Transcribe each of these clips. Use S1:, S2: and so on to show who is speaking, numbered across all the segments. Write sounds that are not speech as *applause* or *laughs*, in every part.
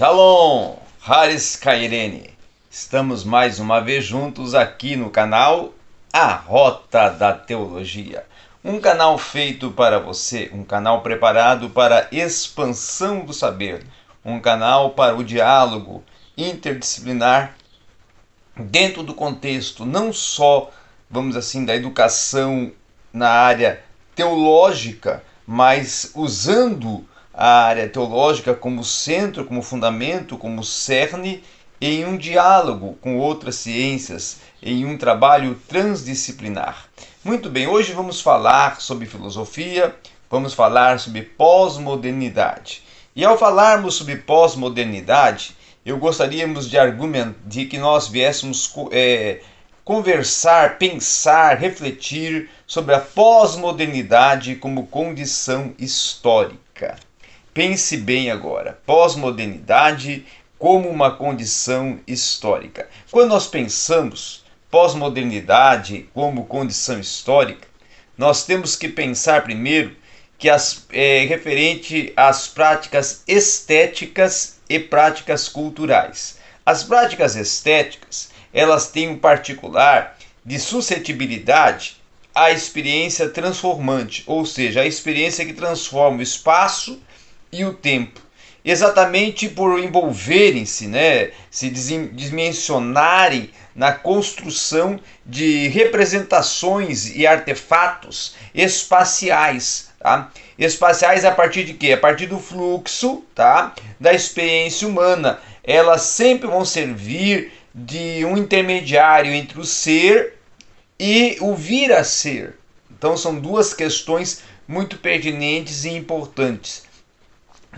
S1: Shalom, Haris Kairene. Estamos mais uma vez juntos aqui no canal A Rota da Teologia. Um canal feito para você, um canal preparado para a expansão do saber, um canal para o diálogo interdisciplinar dentro do contexto não só, vamos assim, da educação na área teológica, mas usando a área teológica como centro, como fundamento, como cerne, em um diálogo com outras ciências, em um trabalho transdisciplinar. Muito bem, hoje vamos falar sobre filosofia, vamos falar sobre pós-modernidade. E ao falarmos sobre pós-modernidade, eu gostaríamos de argumentar de que nós viéssemos é, conversar, pensar, refletir sobre a pós-modernidade como condição histórica. Pense bem agora: pós-modernidade como uma condição histórica. Quando nós pensamos pós-modernidade como condição histórica, nós temos que pensar primeiro que as, é referente às práticas estéticas e práticas culturais. As práticas estéticas, elas têm um particular de suscetibilidade à experiência transformante, ou seja, a experiência que transforma o espaço e o tempo. Exatamente por envolverem-se, né, se dimensionarem na construção de representações e artefatos espaciais. Tá? Espaciais a partir de quê? A partir do fluxo tá? da experiência humana. Elas sempre vão servir de um intermediário entre o ser e o vir a ser. Então são duas questões muito pertinentes e importantes.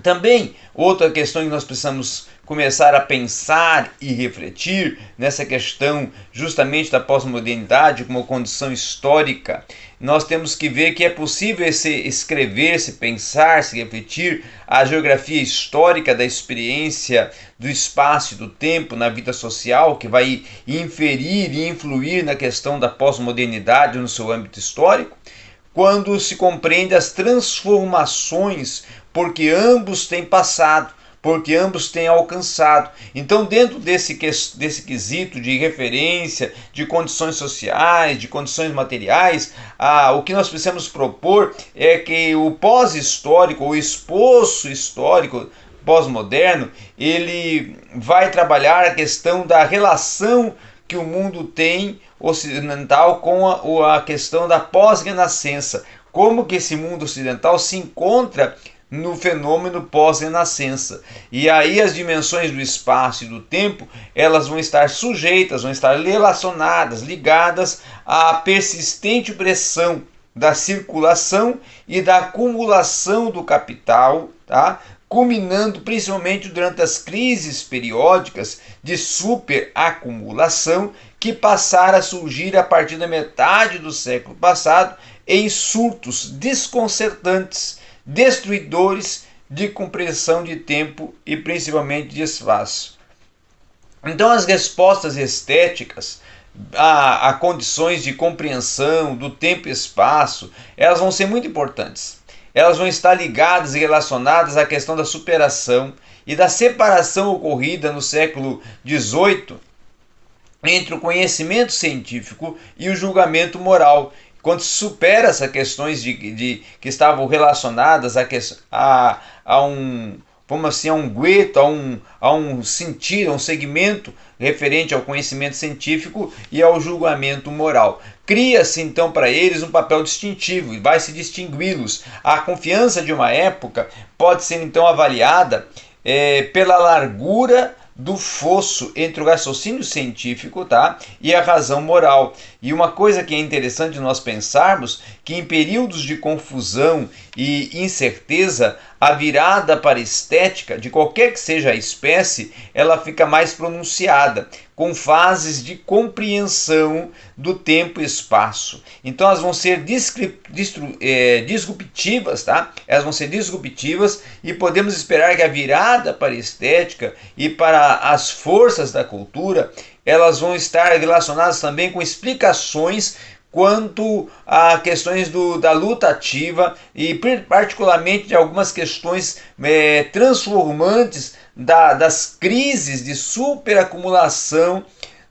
S1: Também, outra questão que nós precisamos começar a pensar e refletir nessa questão justamente da pós-modernidade como condição histórica, nós temos que ver que é possível se escrever, se pensar, se refletir a geografia histórica da experiência do espaço e do tempo na vida social, que vai inferir e influir na questão da pós-modernidade no seu âmbito histórico, quando se compreende as transformações porque ambos têm passado, porque ambos têm alcançado. Então, dentro desse, desse quesito de referência, de condições sociais, de condições materiais, ah, o que nós precisamos propor é que o pós-histórico, o esposo histórico pós-moderno, ele vai trabalhar a questão da relação que o mundo tem ocidental com a, a questão da pós-renascença. Como que esse mundo ocidental se encontra no fenômeno pós-renascença. E aí as dimensões do espaço e do tempo, elas vão estar sujeitas, vão estar relacionadas, ligadas à persistente pressão da circulação e da acumulação do capital, tá? culminando principalmente durante as crises periódicas de superacumulação que passaram a surgir a partir da metade do século passado em surtos desconcertantes destruidores de compreensão de tempo e principalmente de espaço. Então, as respostas estéticas a, a, condições de compreensão do tempo e espaço, elas vão ser muito importantes. Elas vão estar ligadas e relacionadas à questão da superação e da separação ocorrida no século XVIII entre o conhecimento científico e o julgamento moral, quando supera essas questões de, de, que estavam relacionadas a, a, a um vamos assim, a um gueto, a um, a um sentido, a um segmento referente ao conhecimento científico e ao julgamento moral. Cria-se então para eles um papel distintivo e vai se distingui-los. A confiança de uma época pode ser então avaliada é, pela largura do fosso entre o raciocínio científico tá, e a razão moral. E uma coisa que é interessante nós pensarmos que em períodos de confusão e incerteza, a virada para a estética, de qualquer que seja a espécie, ela fica mais pronunciada, com fases de compreensão do tempo e espaço. Então elas vão ser é, disruptivas, tá? Elas vão ser disruptivas e podemos esperar que a virada para a estética e para as forças da cultura, elas vão estar relacionadas também com explicações quanto a questões do, da luta ativa e particularmente de algumas questões é, transformantes da, das crises de superacumulação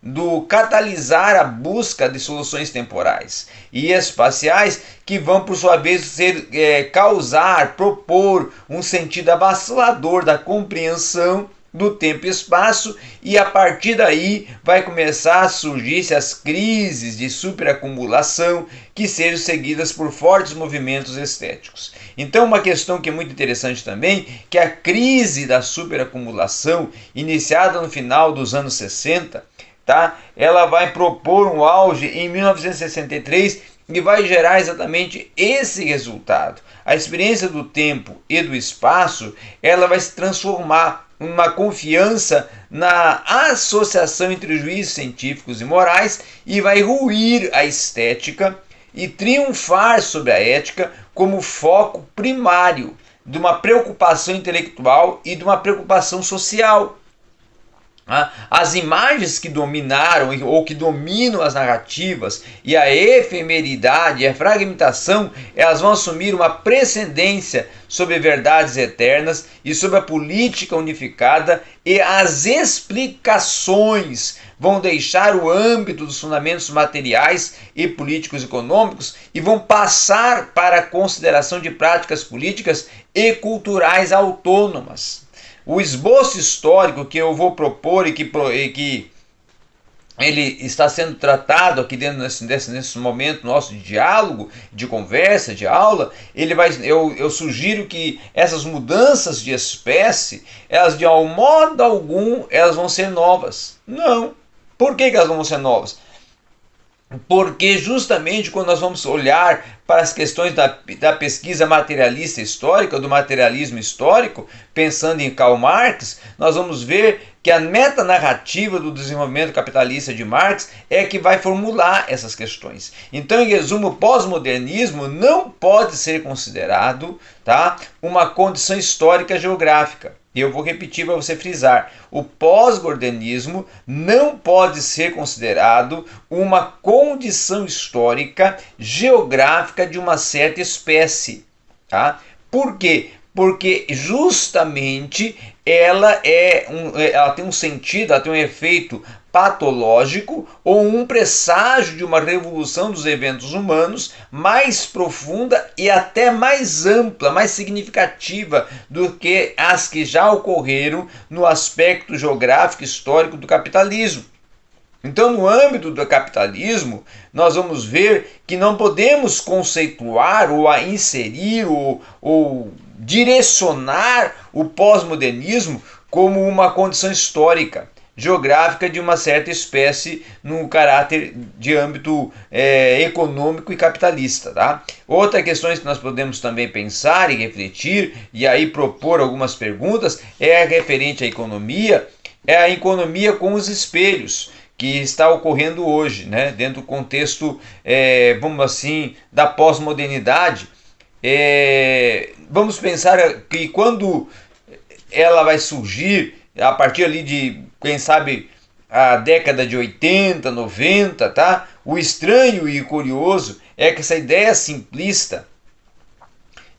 S1: do catalisar a busca de soluções temporais e espaciais que vão, por sua vez, ser, é, causar, propor um sentido avassalador da compreensão do tempo e espaço e a partir daí vai começar a surgir as crises de superacumulação que sejam seguidas por fortes movimentos estéticos. Então uma questão que é muito interessante também, que a crise da superacumulação iniciada no final dos anos 60, tá? Ela vai propor um auge em 1963 e vai gerar exatamente esse resultado. A experiência do tempo e do espaço, ela vai se transformar uma confiança na associação entre juízes científicos e morais e vai ruir a estética e triunfar sobre a ética como foco primário de uma preocupação intelectual e de uma preocupação social. As imagens que dominaram ou que dominam as narrativas e a efemeridade e a fragmentação, elas vão assumir uma precedência sobre verdades eternas e sobre a política unificada e as explicações vão deixar o âmbito dos fundamentos materiais e políticos econômicos e vão passar para a consideração de práticas políticas e culturais autônomas o esboço histórico que eu vou propor e que, e que ele está sendo tratado aqui dentro desse, nesse momento nosso de diálogo, de conversa, de aula, ele vai, eu, eu sugiro que essas mudanças de espécie, elas de modo algum, elas vão ser novas. Não. Por que, que elas vão ser novas? Porque justamente quando nós vamos olhar para as questões da, da pesquisa materialista histórica, do materialismo histórico, pensando em Karl Marx, nós vamos ver que a metanarrativa do desenvolvimento capitalista de Marx é que vai formular essas questões. Então, em resumo, o pós-modernismo não pode ser considerado tá, uma condição histórica geográfica. E eu vou repetir para você frisar: o pós-gordianismo não pode ser considerado uma condição histórica geográfica de uma certa espécie. Tá? Por quê? Porque justamente ela, é um, ela tem um sentido, ela tem um efeito patológico ou um presságio de uma revolução dos eventos humanos mais profunda e até mais ampla, mais significativa do que as que já ocorreram no aspecto geográfico histórico do capitalismo. Então, no âmbito do capitalismo, nós vamos ver que não podemos conceituar ou inserir ou, ou direcionar o pós-modernismo como uma condição histórica geográfica de uma certa espécie no caráter de âmbito é, econômico e capitalista. Tá? Outra questão que nós podemos também pensar e refletir e aí propor algumas perguntas é referente à economia, é a economia com os espelhos que está ocorrendo hoje, né? dentro do contexto, é, vamos assim, da pós-modernidade. É, vamos pensar que quando ela vai surgir, a partir ali de quem sabe a década de 80, 90, tá? O estranho e curioso é que essa ideia simplista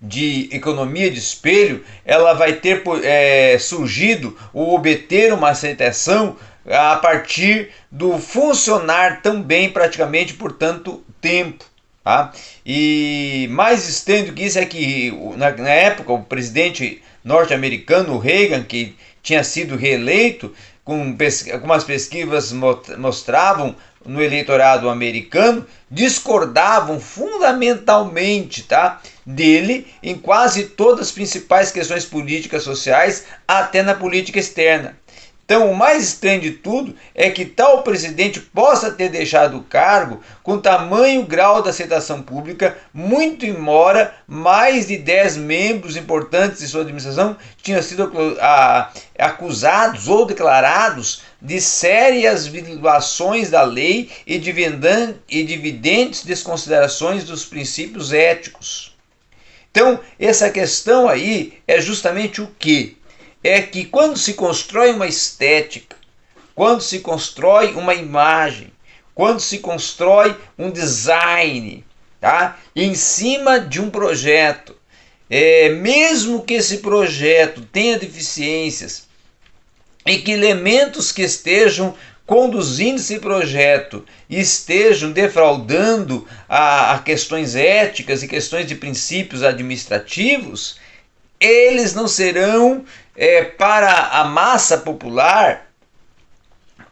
S1: de economia de espelho, ela vai ter é, surgido ou obter uma aceitação a partir do funcionar também praticamente por tanto tempo. Tá? E mais estranho do que isso é que na, na época o presidente norte-americano Reagan, que tinha sido reeleito, com algumas pesquisas mostravam no eleitorado americano, discordavam fundamentalmente tá, dele em quase todas as principais questões políticas sociais, até na política externa. Então, o mais estranho de tudo é que tal presidente possa ter deixado o cargo com tamanho grau de aceitação pública, muito embora mais de 10 membros importantes de sua administração tinham sido acusados ou declarados de sérias violações da lei e de evidentes desconsiderações dos princípios éticos. Então, essa questão aí é justamente o que? É que quando se constrói uma estética, quando se constrói uma imagem, quando se constrói um design, tá? em cima de um projeto, é, mesmo que esse projeto tenha deficiências, e que elementos que estejam conduzindo esse projeto estejam defraudando a, a, questões éticas e questões de princípios administrativos, eles não serão é, para a massa popular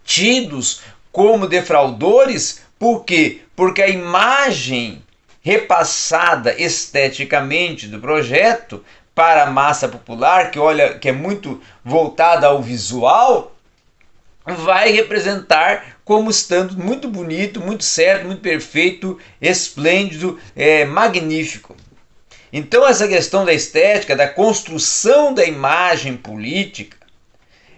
S1: tidos como defraudores, por quê? Porque a imagem repassada esteticamente do projeto para a massa popular, que olha, que é muito voltada ao visual, vai representar como estando muito bonito, muito certo, muito perfeito, esplêndido, é, magnífico. Então essa questão da estética, da construção da imagem política,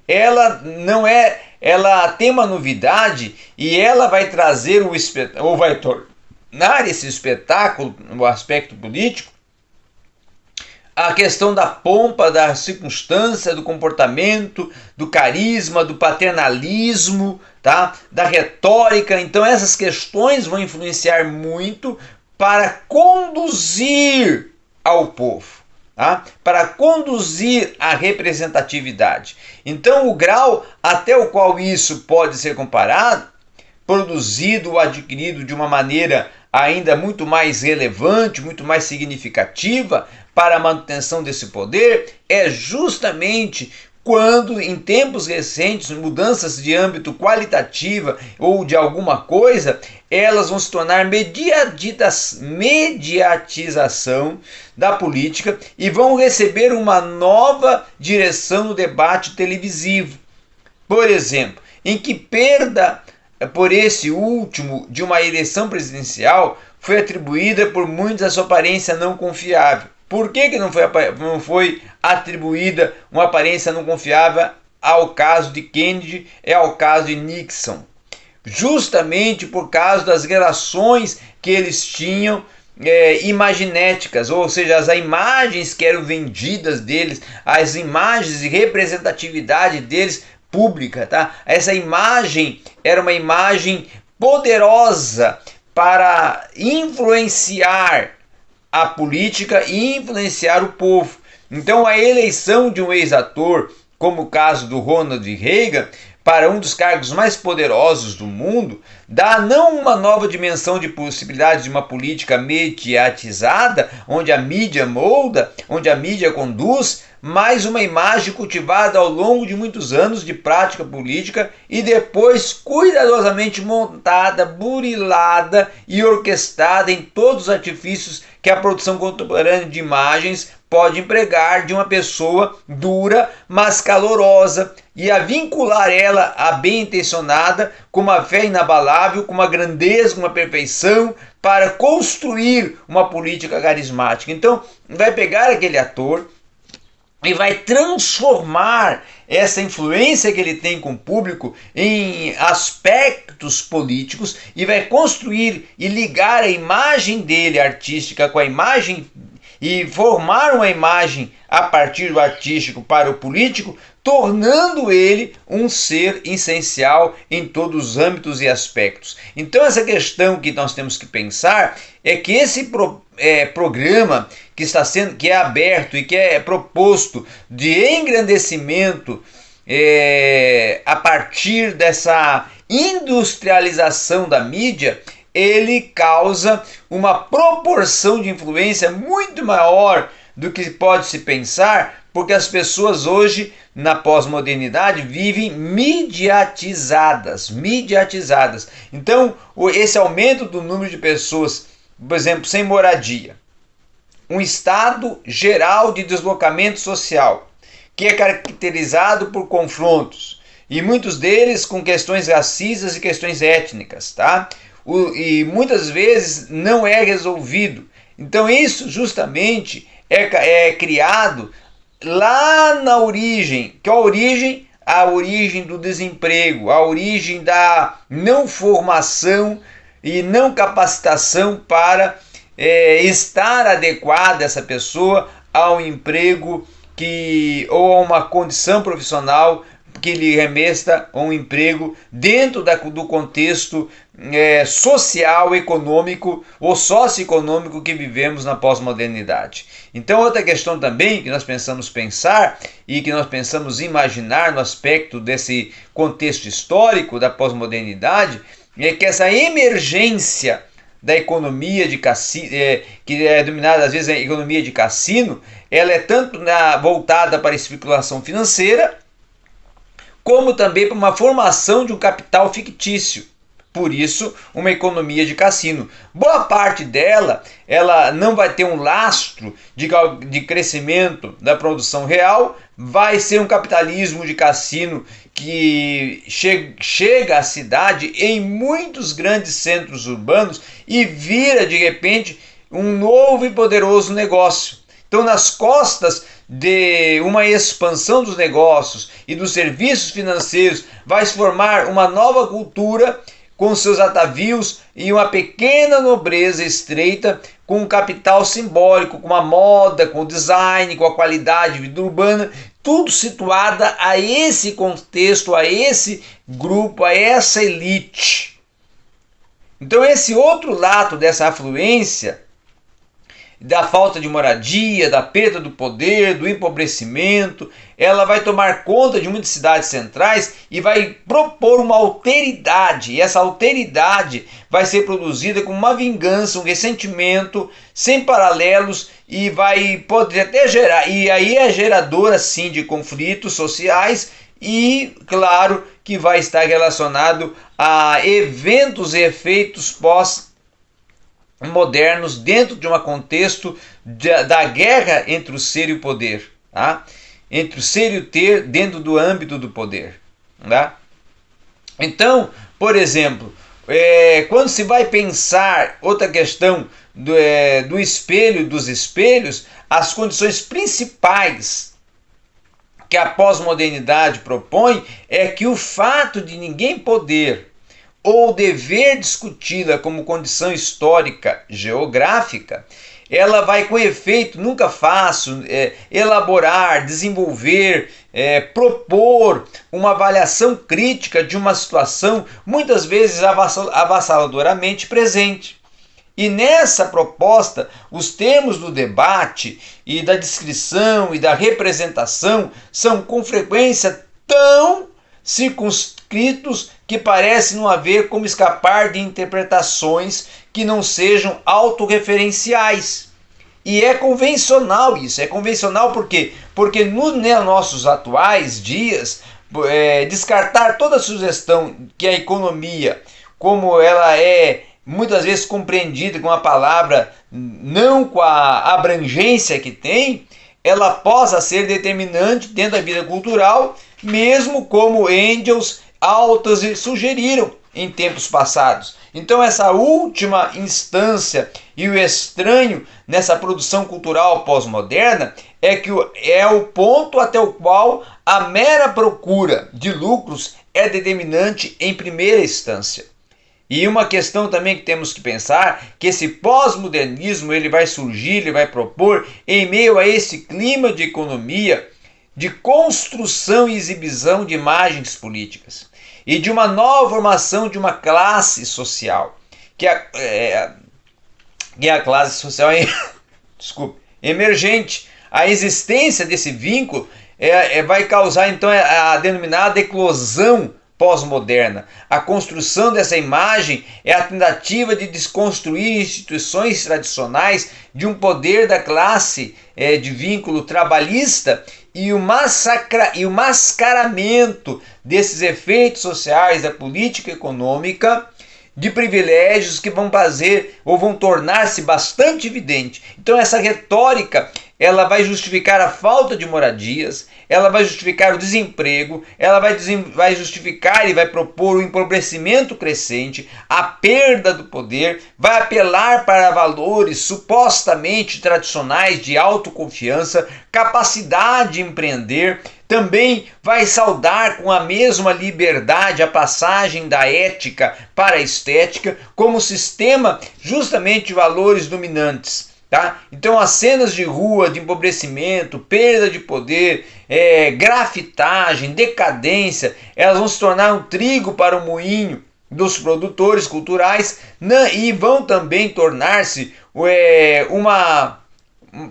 S1: ela não é, ela tem uma novidade e ela vai trazer o ou vai tornar esse espetáculo no aspecto político a questão da pompa, da circunstância, do comportamento, do carisma, do paternalismo, tá? da retórica. Então essas questões vão influenciar muito para conduzir ao povo. Tá? Para conduzir a representatividade. Então, o grau até o qual isso pode ser comparado, produzido ou adquirido de uma maneira ainda muito mais relevante, muito mais significativa, para a manutenção desse poder é justamente quando em tempos recentes mudanças de âmbito qualitativa ou de alguma coisa, elas vão se tornar mediatização da política e vão receber uma nova direção no debate televisivo. Por exemplo, em que perda por esse último de uma eleição presidencial foi atribuída por muitos a sua aparência não confiável. Por que, que não, foi, não foi atribuída uma aparência não confiável ao caso de Kennedy e ao caso de Nixon? Justamente por causa das relações que eles tinham é, imaginéticas, ou seja, as imagens que eram vendidas deles, as imagens de representatividade deles pública, tá? Essa imagem era uma imagem poderosa para influenciar a política e influenciar o povo. Então, a eleição de um ex-ator, como o caso do Ronald Reagan, para um dos cargos mais poderosos do mundo, dá não uma nova dimensão de possibilidades de uma política mediatizada, onde a mídia molda, onde a mídia conduz, mas uma imagem cultivada ao longo de muitos anos de prática política e depois cuidadosamente montada, burilada e orquestrada em todos os artifícios que a produção contemporânea de imagens pode empregar de uma pessoa dura, mas calorosa, e a vincular ela a bem intencionada, com uma fé inabalável, com uma grandeza, com uma perfeição, para construir uma política carismática. Então, vai pegar aquele ator e vai transformar essa influência que ele tem com o público em aspectos políticos e vai construir e ligar a imagem dele artística com a imagem e formar uma imagem a partir do artístico para o político, tornando ele um ser essencial em todos os âmbitos e aspectos. Então, essa questão que nós temos que pensar é que esse pro, é, programa que está sendo que é aberto e que é proposto de engrandecimento é, a partir dessa industrialização da mídia, ele causa uma proporção de influência muito maior do que pode se pensar, porque as pessoas hoje na pós-modernidade vivem mediatizadas, mediatizadas. Então, esse aumento do número de pessoas, por exemplo, sem moradia, um estado geral de deslocamento social, que é caracterizado por confrontos, e muitos deles com questões racistas e questões étnicas, tá? O, e muitas vezes não é resolvido. Então isso justamente é, é criado lá na origem, que a origem, a origem do desemprego, a origem da não formação e não capacitação para é, estar adequada essa pessoa ao emprego que ou a uma condição profissional que lhe remesta um emprego dentro da, do contexto é, social, econômico ou socioeconômico que vivemos na pós-modernidade. Então, outra questão também que nós pensamos pensar e que nós pensamos imaginar no aspecto desse contexto histórico da pós-modernidade é que essa emergência da economia de cassino, é, que é dominada às vezes a economia de cassino, ela é tanto na, voltada para a especulação financeira, como também para uma formação de um capital fictício. Por isso, uma economia de cassino. Boa parte dela, ela não vai ter um lastro de, de crescimento da produção real, vai ser um capitalismo de cassino que che chega à cidade em muitos grandes centros urbanos e vira de repente um novo e poderoso negócio. Então, nas costas de uma expansão dos negócios e dos serviços financeiros, vai formar uma nova cultura com seus atavios e uma pequena nobreza estreita com um capital simbólico, com a moda, com o design, com a qualidade de vida urbana, tudo situada a esse contexto, a esse grupo, a essa elite. Então esse outro lado dessa afluência da falta de moradia, da perda do poder, do empobrecimento. Ela vai tomar conta de muitas cidades centrais e vai propor uma alteridade. E essa alteridade vai ser produzida com uma vingança, um ressentimento sem paralelos e vai poder até gerar. E aí é geradora sim de conflitos sociais e, claro, que vai estar relacionado a eventos e efeitos pós modernos dentro de um contexto da guerra entre o ser e o poder, tá? entre o ser e o ter dentro do âmbito do poder. Tá? Então, por exemplo, é, quando se vai pensar outra questão do, é, do espelho dos espelhos, as condições principais que a pós-modernidade propõe é que o fato de ninguém poder ou dever discuti-la como condição histórica geográfica, ela vai com efeito nunca fácil é, elaborar, desenvolver, é, propor uma avaliação crítica de uma situação muitas vezes avassaladoramente presente. E nessa proposta, os termos do debate e da descrição e da representação são com frequência tão circunscritos que parece não haver como escapar de interpretações que não sejam autorreferenciais. E é convencional isso, é convencional por quê? Porque nos né, nossos atuais dias, é, descartar toda sugestão que a economia, como ela é muitas vezes compreendida com a palavra não com a abrangência que tem, ela possa ser determinante dentro da vida cultural mesmo como Engels, Altas sugeriram em tempos passados. Então, essa última instância e o estranho nessa produção cultural pós-moderna é que é o ponto até o qual a mera procura de lucros é determinante em primeira instância. E uma questão também que temos que pensar que esse pós-modernismo ele vai surgir, ele vai propor em meio a esse clima de economia de construção e exibição de imagens políticas e de uma nova formação de uma classe social, que é, é, que é a classe social *laughs* desculpe, emergente. A existência desse vínculo é, é, vai causar então a denominada eclosão pós-moderna. A construção dessa imagem é a tentativa de desconstruir instituições tradicionais de um poder da classe é, de vínculo trabalhista e o, massacra, e o mascaramento desses efeitos sociais da política econômica de privilégios que vão fazer ou vão tornar-se bastante evidente. Então essa retórica ela vai justificar a falta de moradias, ela vai justificar o desemprego, ela vai, vai justificar e vai propor o empobrecimento crescente, a perda do poder, vai apelar para valores supostamente tradicionais de autoconfiança, capacidade de empreender, também vai saudar com a mesma liberdade a passagem da ética para a estética como sistema justamente de valores dominantes Tá? Então as cenas de rua, de empobrecimento, perda de poder, é, grafitagem, decadência, elas vão se tornar um trigo para o moinho dos produtores culturais né, e vão também tornar-se é, uma,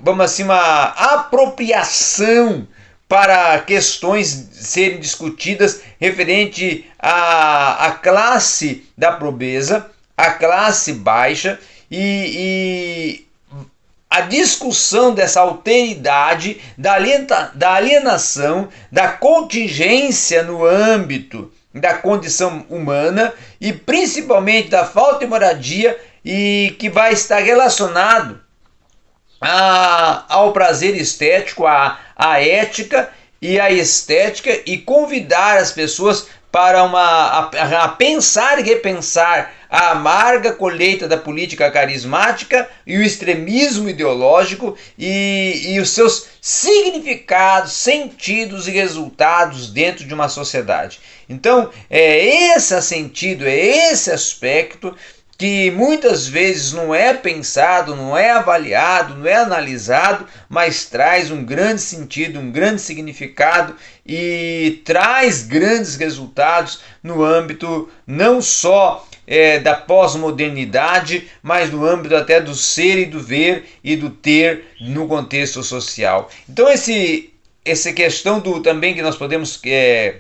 S1: vamos assim, uma apropriação para questões serem discutidas referente à, à classe da pobreza, à classe baixa e, e a discussão dessa alteridade, da, da alienação, da contingência no âmbito da condição humana e principalmente da falta de moradia e que vai estar relacionado a, ao prazer estético, à, ética e à estética e convidar as pessoas para uma, a, a pensar e repensar a amarga colheita da política carismática e o extremismo ideológico e, e os seus significados, sentidos e resultados dentro de uma sociedade. Então, é esse sentido, é esse aspecto que muitas vezes não é pensado, não é avaliado, não é analisado, mas traz um grande sentido, um grande significado e traz grandes resultados no âmbito não só é, da pós-modernidade, mas no âmbito até do ser e do ver e do ter no contexto social. Então esse essa questão do também que nós podemos é,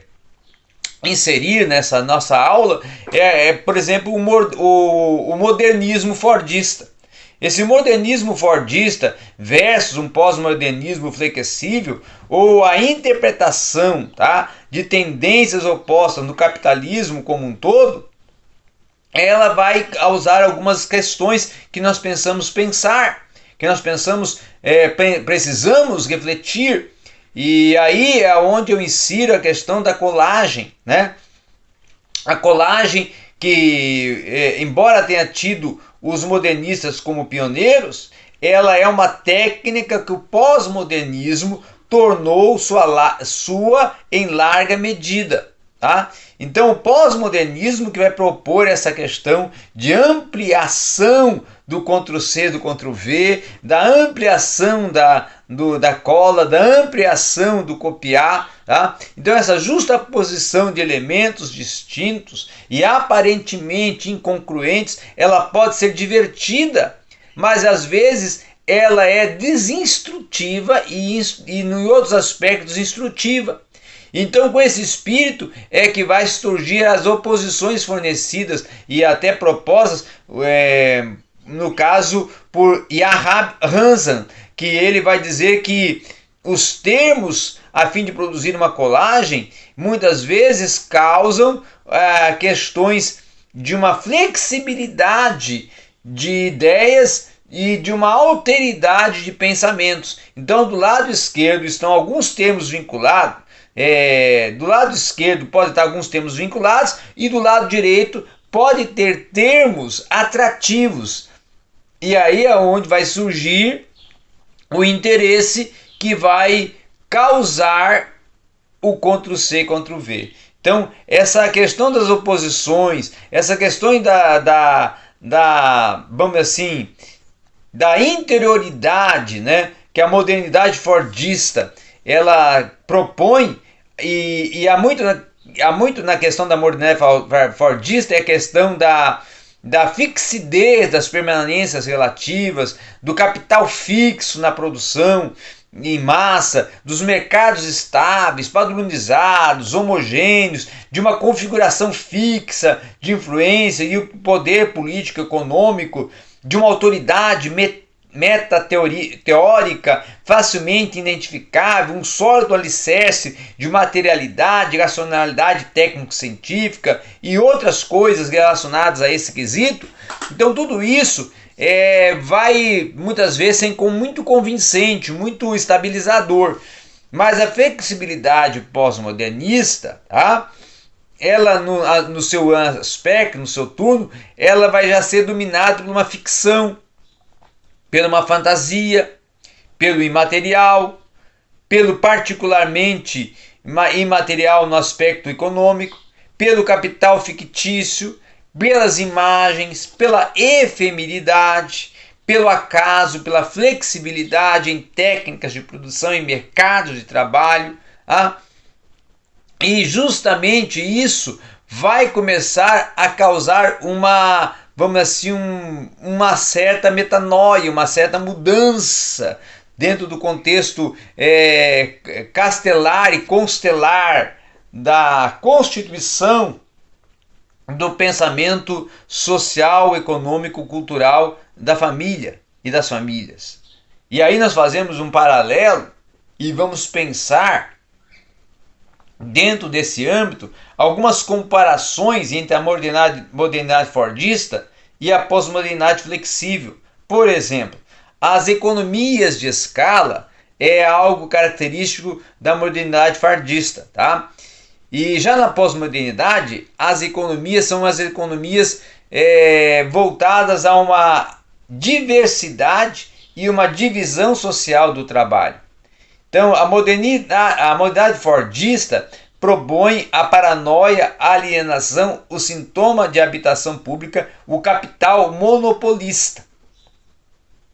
S1: inserir nessa nossa aula é, é por exemplo, o, o, o modernismo fordista. Esse modernismo fordista versus um pós-modernismo flexível ou a interpretação tá, de tendências opostas no capitalismo como um todo, ela vai causar algumas questões que nós pensamos pensar, que nós pensamos, é, precisamos refletir e aí é onde eu insiro a questão da colagem, né? A colagem que, é, embora tenha tido os modernistas como pioneiros, ela é uma técnica que o pós-modernismo tornou sua, sua em larga medida. Tá? Então, o pós-modernismo que vai propor essa questão de ampliação do Ctrl-C, do Ctrl-V, da ampliação da, do, da cola, da ampliação do copiar. Tá? Então, essa justa posição de elementos distintos e aparentemente incongruentes, ela pode ser divertida, mas às vezes ela é desinstrutiva e, e em outros aspectos instrutiva. Então, com esse espírito é que vai surgir as oposições fornecidas e até propostas, é, no caso por Yahab Hansan, que ele vai dizer que os termos a fim de produzir uma colagem muitas vezes causam é, questões de uma flexibilidade de ideias e de uma alteridade de pensamentos. Então, do lado esquerdo estão alguns termos vinculados é, do lado esquerdo pode estar alguns termos vinculados e do lado direito pode ter termos atrativos. E aí é onde vai surgir o interesse que vai causar o Ctrl-C, Ctrl-V. Então, essa questão das oposições, essa questão da, da, da, vamos assim, da interioridade, né, que a modernidade fordista ela propõe, e, e há, muito na, há muito na questão da modernidade fordista, é a questão da, da fixidez das permanências relativas, do capital fixo na produção em massa, dos mercados estáveis, padronizados, homogêneos, de uma configuração fixa de influência e o poder político econômico, de uma autoridade metateórica facilmente identificável, um sólido alicerce de materialidade, racionalidade técnico-científica e outras coisas relacionadas a esse quesito. Então tudo isso é, vai muitas vezes ser muito convincente, muito estabilizador. Mas a flexibilidade pós-modernista, tá? ela no, no seu aspecto, no seu turno, ela vai já ser dominada por uma ficção, pela uma fantasia, pelo imaterial, pelo particularmente imaterial no aspecto econômico, pelo capital fictício, pelas imagens, pela efemeridade, pelo acaso, pela flexibilidade em técnicas de produção e mercados de trabalho. Ah? E justamente isso vai começar a causar uma, vamos assim, um, uma certa metanoia, uma certa mudança dentro do contexto é, castelar e constelar da Constituição do pensamento social, econômico, cultural da família e das famílias. E aí nós fazemos um paralelo e vamos pensar dentro desse âmbito algumas comparações entre a modernidade, modernidade fordista e a pós-modernidade flexível. Por exemplo, as economias de escala é algo característico da modernidade fordista, tá? E já na pós-modernidade, as economias são as economias é, voltadas a uma diversidade e uma divisão social do trabalho. Então, a modernidade, a modernidade fordista propõe a paranoia, a alienação, o sintoma de habitação pública, o capital monopolista.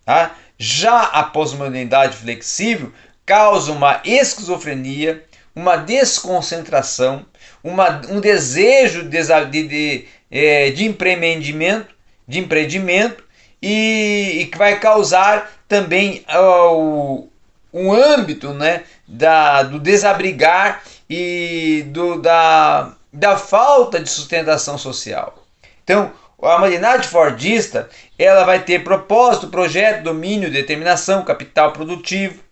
S1: Tá? Já a pós-modernidade flexível causa uma esquizofrenia, uma desconcentração, uma, um desejo de, de, de, é, de empreendimento, de empreendimento e, e que vai causar também uh, um âmbito né, da, do desabrigar e do, da, da falta de sustentação social. Então, a modernidade fordista ela vai ter propósito, projeto, domínio, determinação, capital produtivo,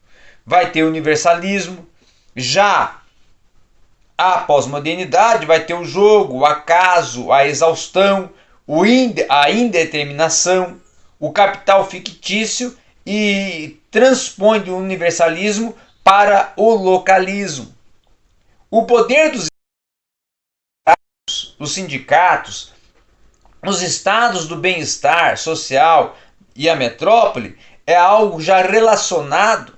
S1: vai ter universalismo, já a pós-modernidade vai ter o jogo, o acaso, a exaustão, o a indeterminação, o capital fictício e transpõe do universalismo para o localismo. O poder dos os sindicatos, os estados do bem-estar social e a metrópole é algo já relacionado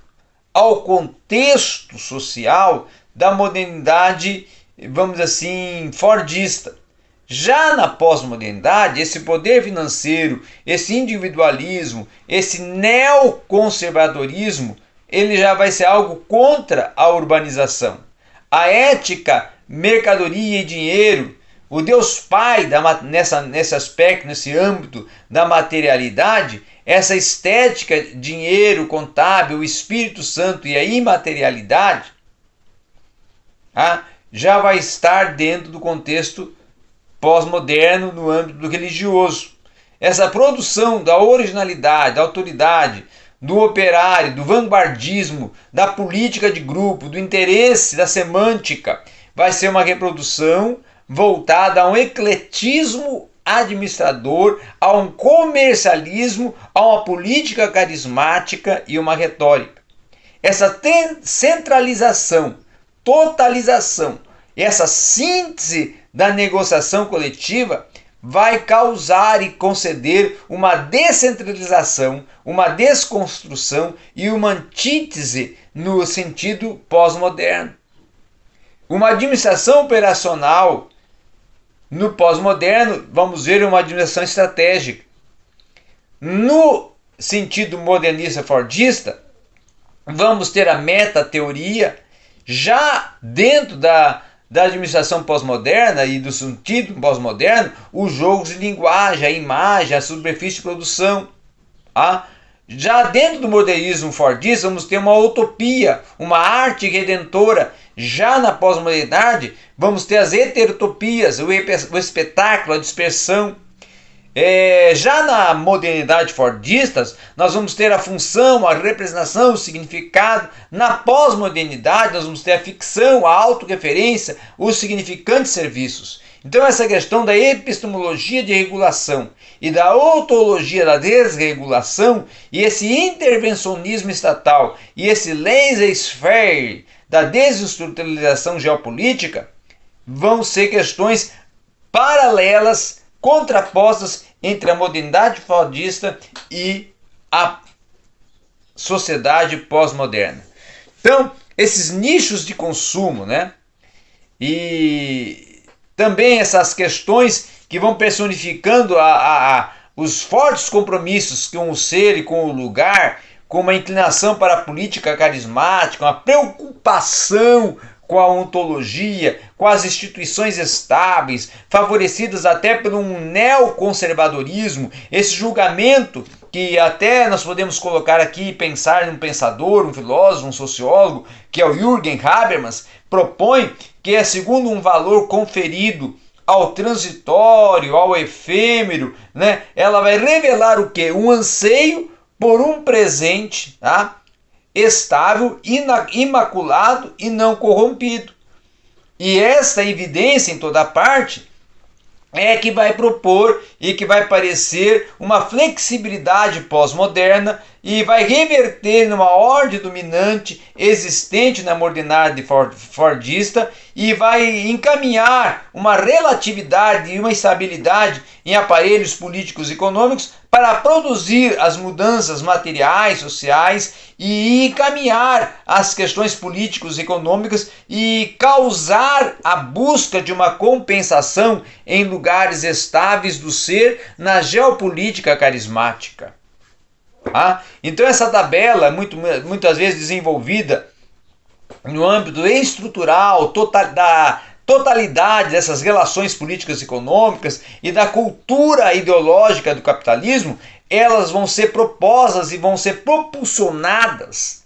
S1: ao contexto social da modernidade, vamos assim, fordista. Já na pós-modernidade, esse poder financeiro, esse individualismo, esse neoconservadorismo, ele já vai ser algo contra a urbanização. A ética, mercadoria e dinheiro, o Deus Pai da, nessa, nesse aspecto, nesse âmbito da materialidade, essa estética, dinheiro, contábil, o Espírito Santo e a imaterialidade, ah, já vai estar dentro do contexto pós-moderno no âmbito religioso. Essa produção da originalidade, da autoridade, do operário, do vanguardismo, da política de grupo, do interesse, da semântica, vai ser uma reprodução voltada a um ecletismo administrador, a um comercialismo, a uma política carismática e uma retórica. Essa centralização, totalização, essa síntese da negociação coletiva vai causar e conceder uma descentralização, uma desconstrução e uma antítese no sentido pós-moderno. Uma administração operacional no pós-moderno, vamos ver uma administração estratégica. No sentido modernista fordista, vamos ter a meta-teoria já dentro da, da administração pós-moderna e do sentido pós-moderno, os jogos de linguagem, a imagem, a superfície de produção. Ah, já dentro do modernismo fordista, vamos ter uma utopia, uma arte redentora. Já na pós-modernidade, vamos ter as heterotopias, o espetáculo, a dispersão. É, já na modernidade fordista, nós vamos ter a função, a representação, o significado. Na pós-modernidade, nós vamos ter a ficção, a autorreferência, os significantes serviços. Então, essa questão da epistemologia de regulação e da ontologia da desregulação e esse intervencionismo estatal e esse laissez-faire da desestruturalização geopolítica vão ser questões paralelas, contrapostas entre a modernidade fordista e a sociedade pós-moderna. Então, esses nichos de consumo, né? E também essas questões que vão personificando a, a, a os fortes compromissos com o ser e com o lugar, com uma inclinação para a política carismática, uma preocupação com a ontologia, com as instituições estáveis, favorecidas até por um neoconservadorismo, esse julgamento que até nós podemos colocar aqui e pensar num pensador, um filósofo, um sociólogo, que é o Jürgen Habermas, propõe que é segundo um valor conferido ao transitório, ao efêmero, né? Ela vai revelar o que? Um anseio por um presente, tá? Estável, imaculado e não corrompido. E esta evidência em toda parte é que vai propor e que vai parecer uma flexibilidade pós-moderna e vai reverter numa ordem dominante existente na modernidade fordista e vai encaminhar uma relatividade e uma estabilidade em aparelhos políticos e econômicos para produzir as mudanças materiais, sociais e encaminhar as questões políticos e econômicas e causar a busca de uma compensação em lugares estáveis do ser na geopolítica carismática. Ah, então essa tabela, é muito, muitas vezes desenvolvida no âmbito estrutural total, da totalidade dessas relações políticas e econômicas e da cultura ideológica do capitalismo, elas vão ser propostas e vão ser propulsionadas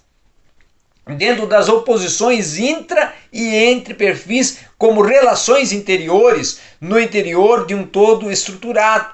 S1: dentro das oposições intra e entre perfis como relações interiores no interior de um todo estruturado.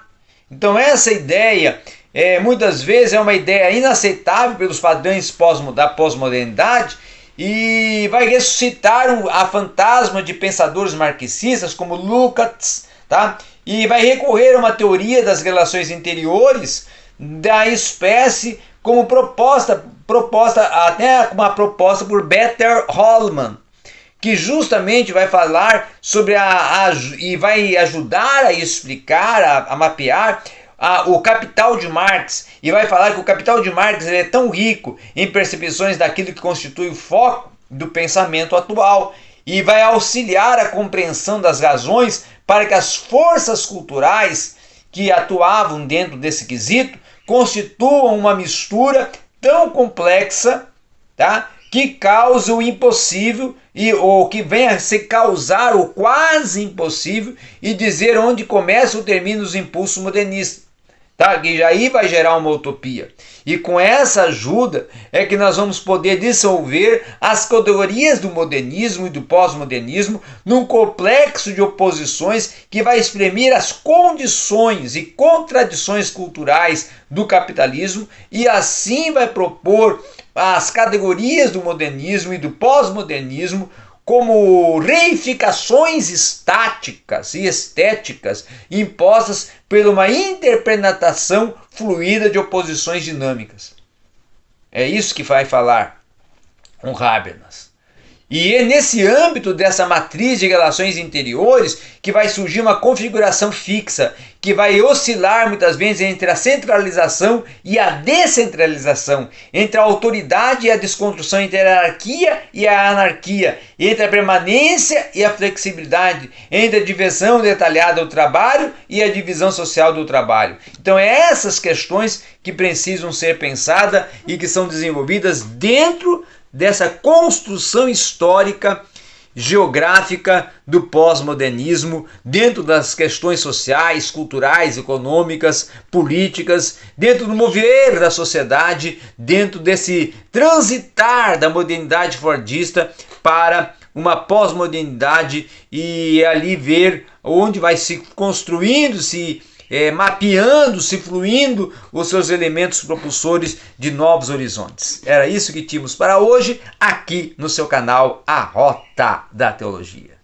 S1: Então essa ideia é, muitas vezes é uma ideia inaceitável pelos padrões pós da pós-modernidade e vai ressuscitar a fantasma de pensadores marxistas como Lukács, tá? E vai recorrer a uma teoria das relações interiores da espécie como proposta, proposta até uma proposta por Better Holman, que justamente vai falar sobre a, a e vai ajudar a explicar, a, a mapear a, o capital de Marx e vai falar que o capital de Marx é tão rico em percepções daquilo que constitui o foco do pensamento atual e vai auxiliar a compreensão das razões para que as forças culturais que atuavam dentro desse quesito constituam uma mistura tão complexa, tá? que causa o impossível e ou que venha a se causar o quase impossível e dizer onde começa ou termina os impulsos modernistas tá? que aí vai gerar uma utopia. E com essa ajuda é que nós vamos poder dissolver as categorias do modernismo e do pós-modernismo num complexo de oposições que vai exprimir as condições e contradições culturais do capitalismo e assim vai propor as categorias do modernismo e do pós-modernismo como reificações estáticas e estéticas impostas por uma interpretação fluida de oposições dinâmicas. É isso que vai falar um Habermas. E é nesse âmbito dessa matriz de relações interiores que vai surgir uma configuração fixa, que vai oscilar muitas vezes entre a centralização e a descentralização, entre a autoridade e a desconstrução, entre a hierarquia e a anarquia, entre a permanência e a flexibilidade, entre a divisão detalhada do trabalho e a divisão social do trabalho. Então, é essas questões que precisam ser pensadas e que são desenvolvidas dentro dessa construção histórica geográfica do pós-modernismo dentro das questões sociais, culturais, econômicas, políticas, dentro do mover da sociedade, dentro desse transitar da modernidade fordista para uma pós-modernidade e ali ver onde vai se construindo, se é, mapeando, se fluindo os seus elementos propulsores de novos horizontes. Era isso que tínhamos para hoje aqui no seu canal A Rota da Teologia.